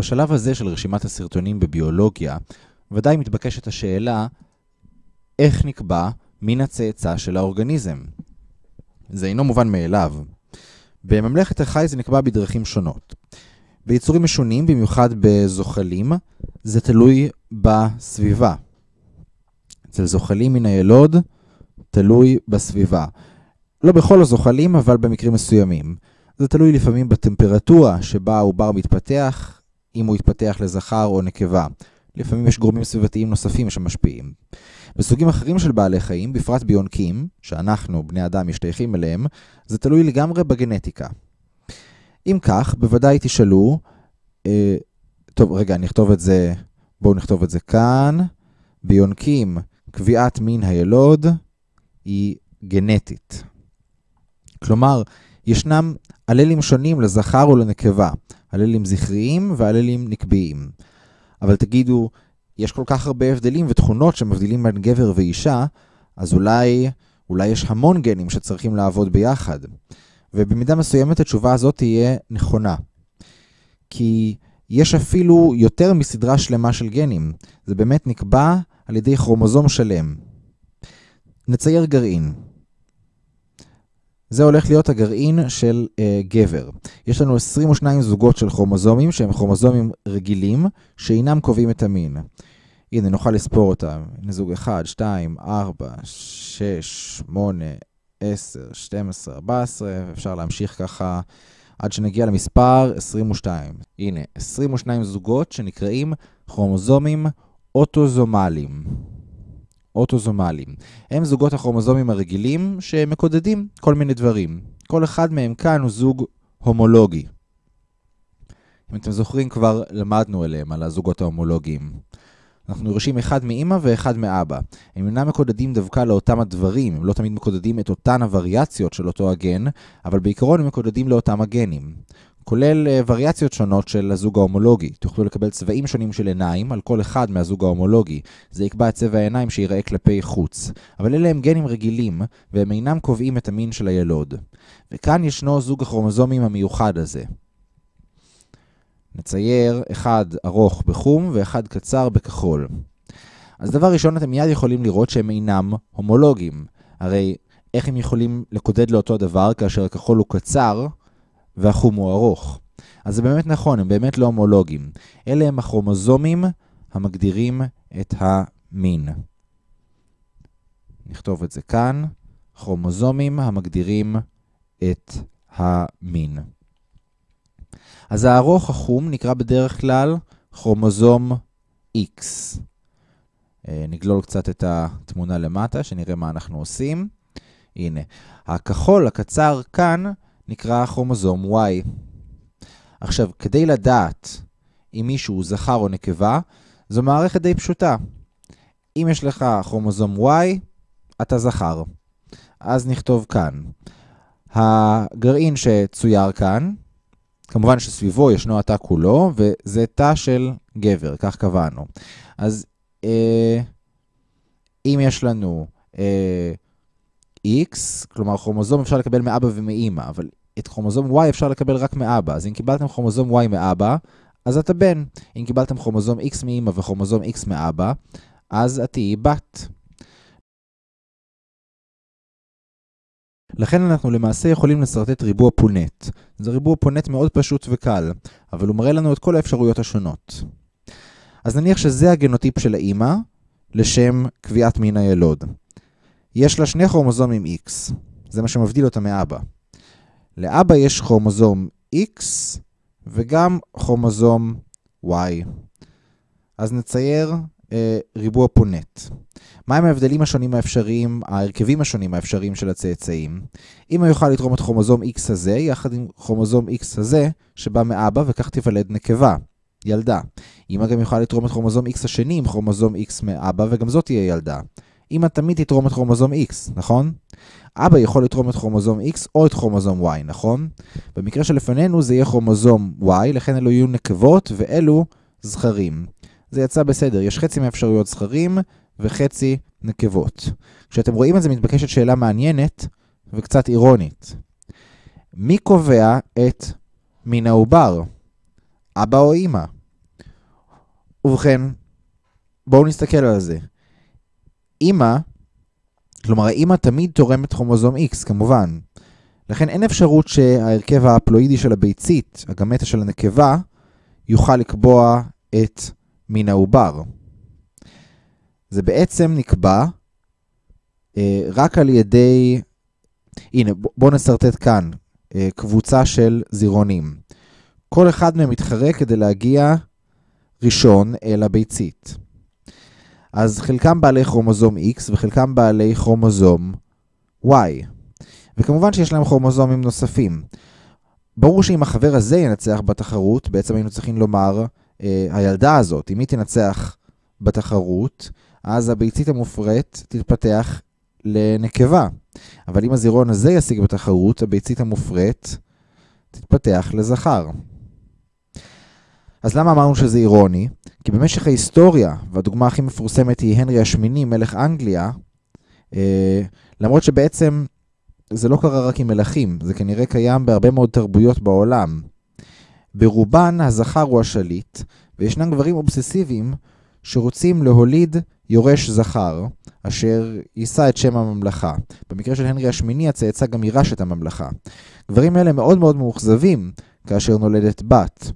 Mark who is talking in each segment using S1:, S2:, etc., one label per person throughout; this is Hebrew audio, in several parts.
S1: בשלב הזה של רשימת הסרטונים בביולוגיה, ודאי מתבקשת השאלה איך נקבע מין הצאצא של האורגניזם. זה אינו מובן מאליו. בממלכת החי זה נקבע בדרכים שונות. ביצורים משונים, במיוחד בזוחלים, זה תלוי בסביבה. אצל זוחלים מן הילוד, תלוי בסביבה. לא בכל הזוחלים, אבל במקרים מסוימים. זה תלוי לפעמים בטמפרטורה שבה העובר מתפתח, אם הוא יתפתח לזכר או נקבה. לפעמים יש גורמים סביבתיים נוספים שמשפיעים. בסוגים אחרים של בעלי חיים, בפרט ביונקים, שאנחנו, בני אדם, משתייכים אליהם, זה תלוי לגמרי בגנטיקה. אם כך, בוודאי תשאלו, אה, טוב, רגע, נכתוב את זה, בואו נכתוב את זה כאן. ביונקים, קביעת מין הילוד היא גנטית. כלומר, ישנם אללים שונים לזכר או לנקבה, אללים זכריים ואללים נקביים. אבל תגידו, יש כל כך הרבה הבדלים ותכונות שמבדילים בין גבר ואישה, אז אולי, אולי יש המון גנים שצריכים לעבוד ביחד. ובמידה מסוימת התשובה הזאת תהיה נכונה. כי יש אפילו יותר מסדרה שלמה של גנים. זה באמת נקבע על ידי כרומוזום שלם. נצייר גרעין. זה הולך להיות הגרעין של uh, גבר. יש לנו 22 זוגות של כרומוזומים שהם כרומוזומים רגילים שאינם קובעים את המין. הנה, נוכל לספור אותם. הנה זוג 1, 2, 4, 6, 8, 10, 12, 14, אפשר להמשיך ככה עד שנגיע למספר 22. הנה, 22 זוגות שנקראים כרומוזומים אוטוזומליים. אוטוזומליים. הם זוגות הכרומוזומים הרגילים שמקודדים כל מיני דברים. כל אחד מהם כאן הוא זוג הומולוגי. אם אתם זוכרים, כבר למדנו עליהם, על הזוגות ההומולוגיים. אנחנו יורשים אחד מאמא ואחד מאבא. הם אינם מקודדים דווקא לאותם הדברים, הם לא תמיד מקודדים את אותן הווריאציות של אותו הגן, אבל בעיקרון הם מקודדים לאותם הגנים. כולל uh, וריאציות שונות של הזוג ההומולוגי. תוכלו לקבל צבעים שונים של עיניים על כל אחד מהזוג ההומולוגי. זה יקבע את צבע העיניים שיראה כלפי חוץ. אבל אלה הם גנים רגילים, והם אינם קובעים את המין של הילוד. וכאן ישנו זוג הכרומוזומים המיוחד הזה. נצייר אחד ארוך בחום ואחד קצר בכחול. אז דבר ראשון, אתם מיד יכולים לראות שהם אינם הומולוגיים. הרי איך הם יכולים לקודד לאותו דבר כאשר הכחול הוא קצר והחום הוא ארוך? אז זה באמת נכון, הם באמת לא הומולוגיים. אלה הם הכרומוזומים המגדירים את המין. נכתוב את זה כאן, כרומוזומים המגדירים את המין. אז הארוך החום נקרא בדרך כלל כרומוזום X. אה, נגלול קצת את התמונה למטה, שנראה מה אנחנו עושים. הנה, הכחול הקצר כאן נקרא כרומוזום Y. עכשיו, כדי לדעת אם מישהו זכר או נקבה, זו מערכת די פשוטה. אם יש לך כרומוזום Y, אתה זכר. אז נכתוב כאן. הגרעין שצויר כאן, כמובן שסביבו ישנו התא כולו, וזה תא של גבר, כך קבענו. אז אה, אם יש לנו אה, X, כלומר כרומוזום אפשר לקבל מאבא ומאימא, אבל את כרומוזום Y אפשר לקבל רק מאבא. אז אם קיבלתם כרומוזום Y מאבא, אז אתה בן. אם קיבלתם כרומוזום X מאימא וכרומוזום X מאבא, אז את תהיי בת. לכן אנחנו למעשה יכולים לשרטט ריבוע פונט. זה ריבוע פונט מאוד פשוט וקל, אבל הוא מראה לנו את כל האפשרויות השונות. אז נניח שזה הגנוטיפ של האימא, לשם קביעת מין הילוד. יש לה שני כרומוזומים X, זה מה שמבדיל אותה מאבא. לאבא יש כרומוזום X וגם כרומוזום Y. אז נצייר אה, ריבוע פונט. מהם ההבדלים השונים האפשריים, ההרכבים השונים האפשריים של הצאצאים? אמא יוכל לתרום את כרומוזום X הזה יחד עם כרומוזום X הזה שבא מאבא וכך תיוולד נקבה, ילדה. אמא גם יוכל לתרום את כרומוזום X השני עם כרומוזום X מאבא וגם זאת תהיה ילדה. אמא תמיד תתרום את כרומוזום X, נכון? אבא יכול לתרום את כרומוזום X או את כרומוזום Y, נכון? במקרה שלפנינו זה יהיה כרומוזום Y, לכן אלו יהיו נקבות ואלו זכרים. זה יצא בסדר, יש חצי מהאפשרויות זכרים וחצי נקבות. כשאתם רואים את זה מתבקשת שאלה מעניינת וקצת אירונית. מי קובע את מין העובר? אבא או אמא? ובכן, בואו נסתכל על זה. אימא, כלומר האימא תמיד תורמת כרומוזום X, כמובן. לכן אין אפשרות שההרכב הפלואידי של הביצית, הגמטה של הנקבה, יוכל לקבוע את מין העובר. זה בעצם נקבע אה, רק על ידי, הנה בואו נסרטט כאן אה, קבוצה של זירונים. כל אחד מהם מתחרה כדי להגיע ראשון אל הביצית. אז חלקם בעלי כרומוזום X וחלקם בעלי כרומוזום Y. וכמובן שיש להם כרומוזומים נוספים. ברור שאם החבר הזה ינצח בתחרות, בעצם היינו צריכים לומר, אה, הילדה הזאת, אם היא תנצח בתחרות, אז הביצית המופרית תתפתח לנקבה. אבל אם הזירון הזה ישיג בתחרות, הביצית המופרית תתפתח לזכר. אז למה אמרנו שזה אירוני? כי במשך ההיסטוריה, והדוגמה הכי מפורסמת היא הנרי השמיני, מלך אנגליה, אה, למרות שבעצם זה לא קרה רק עם מלכים, זה כנראה קיים בהרבה מאוד תרבויות בעולם. ברובן הזכר הוא השליט, וישנם גברים אובססיביים שרוצים להוליד יורש זכר, אשר יישא את שם הממלכה. במקרה של הנרי השמיני, הצאצא גם יירש את הממלכה. גברים אלה מאוד מאוד מאוכזבים כאשר נולדת בת.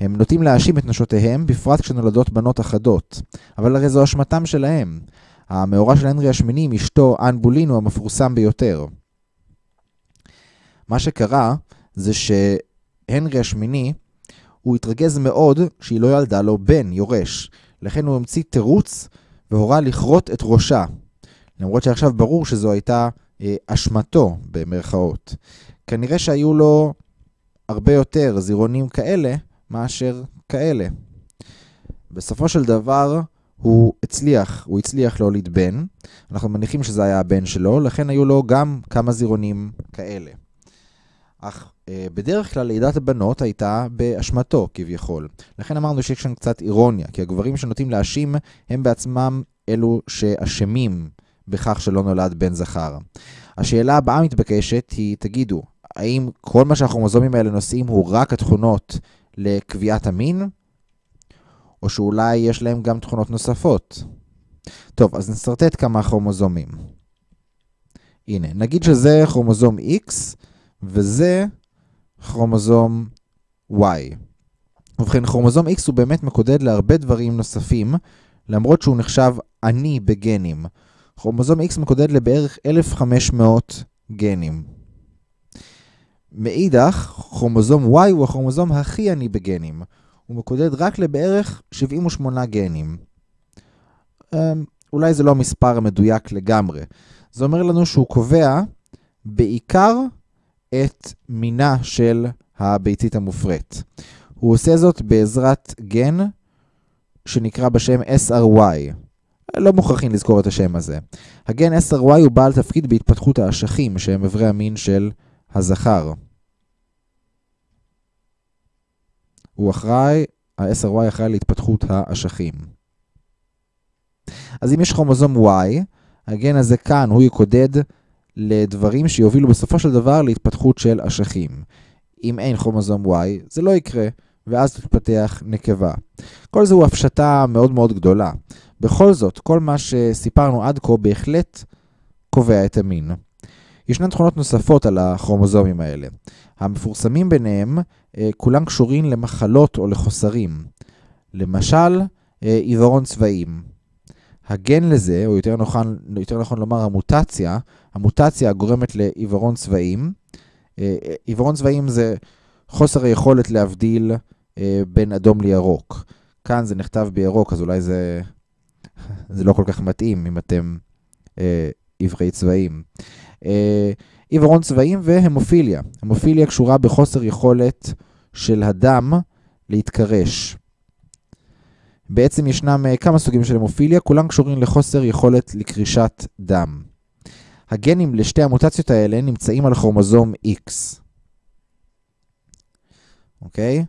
S1: הם נוטים להאשים את נשותיהם, בפרט כשנולדות בנות אחדות. אבל הרי זו אשמתם שלהם. המאורע של הנרי השמיני עם אשתו, אן בולין, הוא המפורסם ביותר. מה שקרה זה שהנרי השמיני, הוא התרגז מאוד שהיא לא ילדה לו בן, יורש. לכן הוא המציא תירוץ והורה לכרות את ראשה. למרות שעכשיו ברור שזו הייתה אה, אשמתו, במרכאות. כנראה שהיו לו הרבה יותר זירונים כאלה מאשר כאלה. בסופו של דבר, הוא הצליח, הוא הצליח להוליד בן. אנחנו מניחים שזה היה הבן שלו, לכן היו לו גם כמה זירונים כאלה. אך אה, בדרך כלל לידת הבנות הייתה באשמתו כביכול. לכן אמרנו שיש שם קצת אירוניה, כי הגברים שנוטים להאשים הם בעצמם אלו שאשמים בכך שלא נולד בן זכר. השאלה הבאה מתבקשת היא, תגידו, האם כל מה שהכרומוזומים האלה נושאים הוא רק התכונות לקביעת המין? או שאולי יש להם גם תכונות נוספות? טוב, אז נסרטט כמה כרומוזומים. הנה, נגיד שזה כרומוזום X, וזה כרומוזום Y. ובכן, כרומוזום X הוא באמת מקודד להרבה דברים נוספים, למרות שהוא נחשב עני בגנים. כרומוזום X מקודד לבערך 1,500 גנים. מאידך, כרומוזום Y הוא הכרומוזום הכי עני בגנים. הוא מקודד רק לבערך 78 גנים. אמ, אולי זה לא המספר המדויק לגמרי. זה אומר לנו שהוא קובע בעיקר את מינה של הביצית המופרית. הוא עושה זאת בעזרת גן שנקרא בשם SRY. לא מוכרחים לזכור את השם הזה. הגן SRY הוא בעל תפקיד בהתפתחות האשכים, שהם אברי המין של הזכר. הוא אחראי, ה-SRY אחראי להתפתחות האשכים. אז אם יש כרומוזום Y, הגן הזה כאן הוא יקודד לדברים שיובילו בסופו של דבר להתפתחות של אשכים. אם אין כרומוזום Y, זה לא יקרה, ואז תתפתח נקבה. כל זה הוא הפשטה מאוד מאוד גדולה. בכל זאת, כל מה שסיפרנו עד כה בהחלט קובע את המין. ישנן תכונות נוספות על הכרומוזומים האלה. המפורסמים ביניהם, אה, כולם קשורים למחלות או לחוסרים. למשל, אה, עיוורון צבעים. הגן לזה, או יותר נכון, יותר נכון לומר המוטציה, המוטציה הגורמת לעיוורון צבעים. אה, עיוורון צבעים זה חוסר היכולת להבדיל בין אדום לירוק. כאן זה נכתב בירוק, אז אולי זה, זה לא כל כך מתאים אם אתם עיוורי צבעים. אה, עיוורון צבעים והמופיליה. המופיליה קשורה בחוסר יכולת של הדם להתקרש. בעצם ישנם אה, כמה סוגים של המופיליה, כולם קשורים לחוסר יכולת לקרישת דם. הגנים לשתי המוטציות האלה נמצאים על כרומוזום X. אוקיי?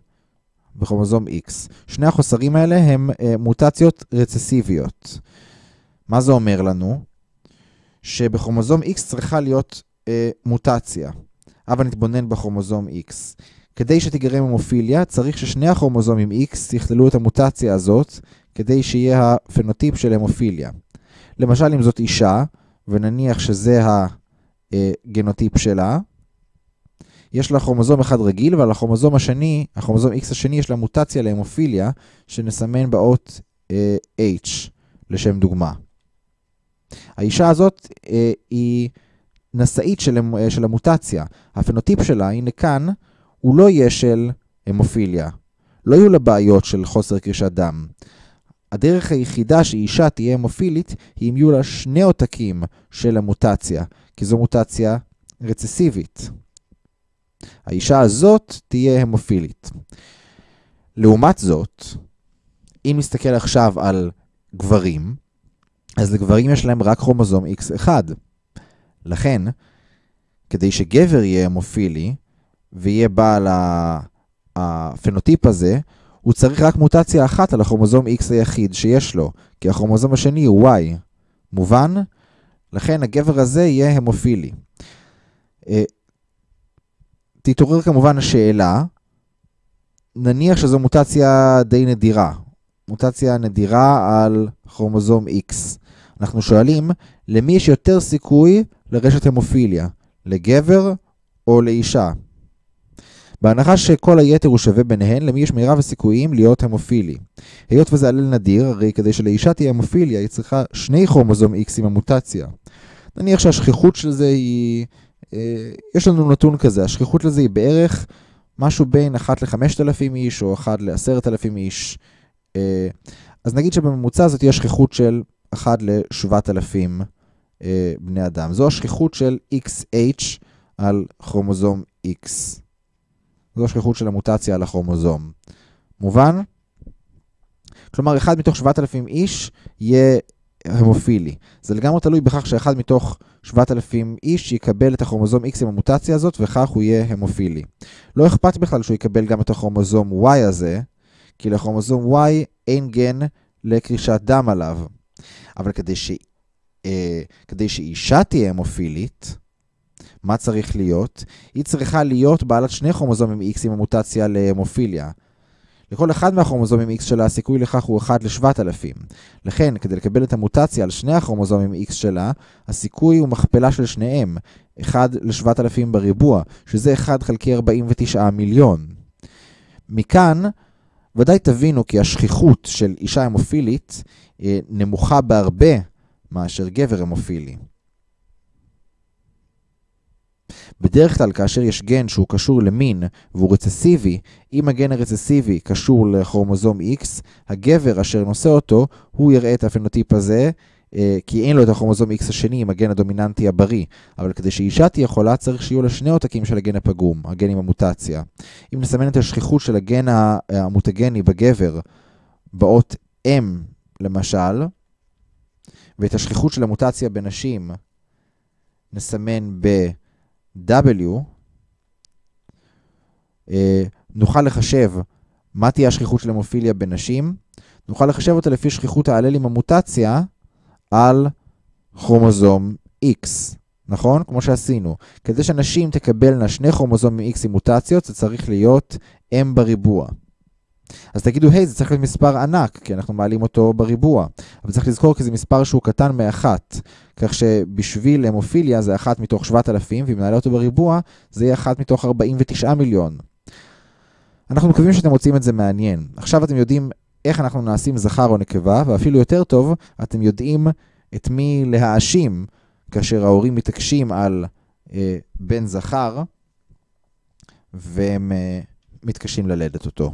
S1: בכרומוזום X. שני החוסרים האלה הם אה, מוטציות רצסיביות. מה זה אומר לנו? שבכרומוזום X צריכה להיות אה, מוטציה. אבל נתבונן בכרומוזום X. כדי שתיגרם המופיליה, צריך ששני הכרומוזומים X יכללו את המוטציה הזאת, כדי שיהיה הפנוטיפ של המופיליה. למשל, אם זאת אישה, ונניח שזה הגנוטיפ שלה, יש לה כרומוזום אחד רגיל, ועל הכרומוזום השני, הכרומוזום X השני, יש לה מוטציה להמופיליה, שנסמן באות אה, H, לשם דוגמה. האישה הזאת אה, היא נשאית של, אה, של המוטציה. הפנוטיפ שלה, הנה כאן, הוא לא יהיה של המופיליה. לא יהיו לה בעיות של חוסר קרישת דם. הדרך היחידה שאישה תהיה המופילית, היא אם יהיו לה שני עותקים של המוטציה, כי זו מוטציה רצסיבית. האישה הזאת תהיה המופילית. לעומת זאת, אם נסתכל עכשיו על גברים, אז לגברים יש להם רק כרומוזום X1. לכן, כדי שגבר יהיה המופילי ויהיה בעל הפנוטיפ הזה, הוא צריך רק מוטציה אחת על הכרומוזום X היחיד שיש לו, כי הכרומוזום השני הוא Y. מובן? לכן הגבר הזה יהיה המופילי. אה, תתעורר כמובן השאלה, נניח שזו מוטציה די נדירה, מוטציה נדירה על כרומוזום X. אנחנו שואלים, למי יש יותר סיכוי לרשת המופיליה? לגבר או לאישה? בהנחה שכל היתר הוא שווה ביניהן, למי יש מירב הסיכויים להיות המופילי. היות וזה עלל נדיר, הרי כדי שלאישה תהיה המופיליה, היא צריכה שני כרומוזום X עם המוטציה. נניח שהשכיחות של זה היא... אה, יש לנו נתון כזה, השכיחות לזה היא בערך משהו בין 1 ל-5,000 איש או 1 ל-10,000 איש. אה, אז נגיד שבממוצע זאת תהיה שכיחות של 1 ל-7,000 אה, בני אדם. זו השכיחות של XH על כרומוזום X. זו השכיחות של המוטציה על הכרומוזום. מובן? כלומר, אחד מתוך 7,000 איש יהיה המופילי. זה לגמרי תלוי בכך שאחד מתוך 7,000 איש יקבל את הכרומוזום X עם המוטציה הזאת, וכך הוא יהיה המופילי. לא אכפת בכלל שהוא יקבל גם את הכרומוזום Y הזה, כי לכרומוזום Y אין גן לקרישת דם עליו. אבל כדי, ש... אה, כדי שאישה תהיה המופילית, מה צריך להיות? היא צריכה להיות בעלת שני כרומוזומים X עם המוטציה להמופיליה. לכל אחד מהכרומוזומים X שלה הסיכוי לכך הוא 1 ל-7,000. לכן, כדי לקבל את המוטציה על שני הכרומוזומים X שלה, הסיכוי הוא מכפלה של שניהם, 1 ל-7,000 בריבוע, שזה 1 חלקי 49 מיליון. מכאן, ודאי תבינו כי השכיחות של אישה המופילית אה, נמוכה בהרבה מאשר גבר המופילי. בדרך כלל כאשר יש גן שהוא קשור למין והוא רצסיבי, אם הגן הרצסיבי קשור לכרומוזום X, הגבר אשר נושא אותו, הוא יראה את הפנוטיפ הזה, כי אין לו את הכרומוזום X השני עם הגן הדומיננטי הבריא. אבל כדי שאישה תהיה חולה צריך שיהיו לה שני עותקים של הגן הפגום, הגן עם המוטציה. אם נסמן את השכיחות של הגן המוטגני בגבר באות M למשל, ואת השכיחות של המוטציה בנשים נסמן ב... W, אה, נוכל לחשב מה תהיה השכיחות של המופיליה בנשים, נוכל לחשב אותה לפי שכיחות האלל עם המוטציה על כרומוזום X, נכון? כמו שעשינו. כדי שנשים תקבלנה שני כרומוזומים X עם מוטציות, זה צריך להיות M בריבוע. אז תגידו, היי, זה צריך להיות מספר ענק, כי אנחנו מעלים אותו בריבוע. אבל צריך לזכור כי זה מספר שהוא קטן מאחת. כך שבשביל המופיליה זה אחת מתוך 7,000, ואם נעלה אותו בריבוע, זה יהיה אחת מתוך 49 מיליון. אנחנו מקווים שאתם מוצאים את זה מעניין. עכשיו אתם יודעים איך אנחנו נעשים זכר או נקבה, ואפילו יותר טוב, אתם יודעים את מי להאשים כאשר ההורים מתעקשים על אה, בן זכר, והם אה, מתקשים ללדת אותו.